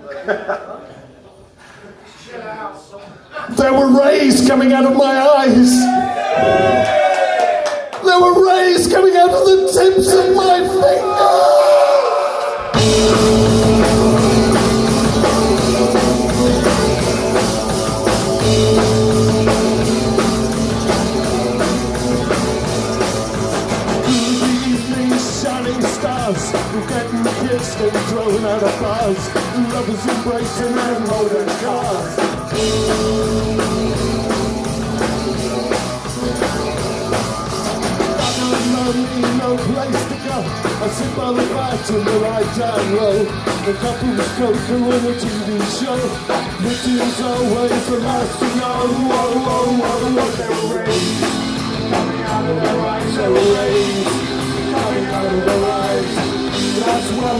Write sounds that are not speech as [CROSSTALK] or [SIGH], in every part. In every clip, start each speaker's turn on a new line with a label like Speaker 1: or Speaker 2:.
Speaker 1: [LAUGHS] There were rays coming out of my eyes. There were rays coming out of the tips of my stars We're getting kissed and thrown out of bars Lovers embracing and holding cars. Lonely, no place to go. I sit by the in the right down row The couple's cocoa in a TV show. Victims always the last to know. Whoa, whoa, whoa, whoa, they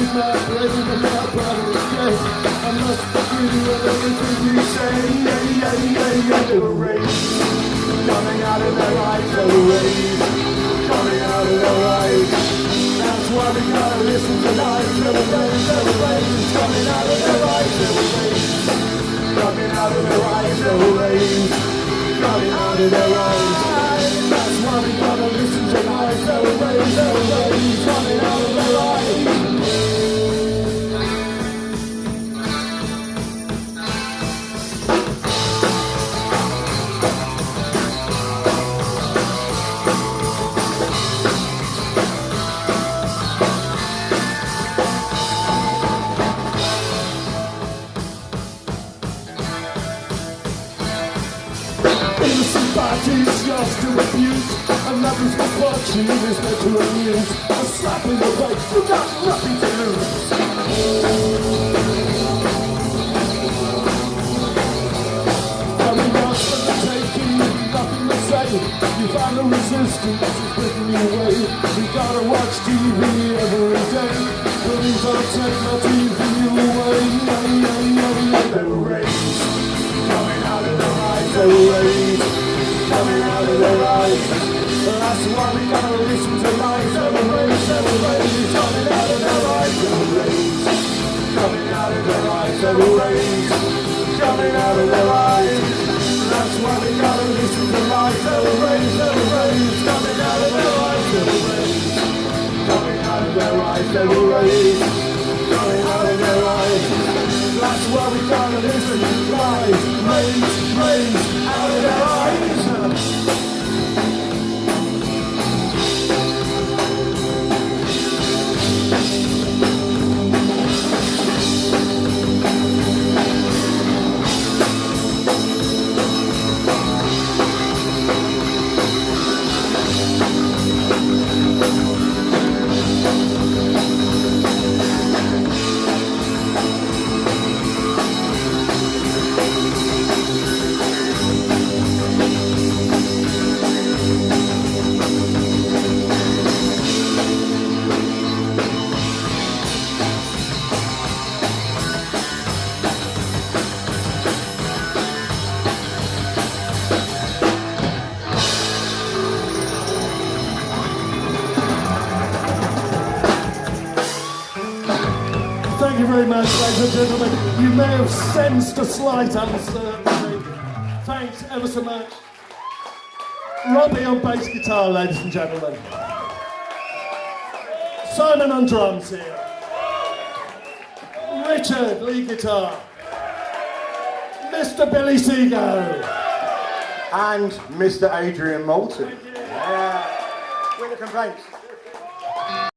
Speaker 1: You were Coming out of their eyes, were Coming out of their eyes. That's why we gotta listen raised, they Coming out of their eyes, were Coming out of their eyes, were Coming out of their eyes. That's why we gotta listen Bodies yours to abuse Another's misfortune is there to amuse A slap in the face, you got nothing to lose. You find the resistance is breaking you away. We gotta watch TV every day. Please don't take my TV away lies very much, ladies and gentlemen. You may have sensed a slight uncertainty. Thanks ever so much. Robbie on bass guitar, ladies and gentlemen. Simon on drums here. Richard, lead guitar. Mr. Billy Seago.
Speaker 2: And Mr. Adrian Moulton. Yeah. Complaints.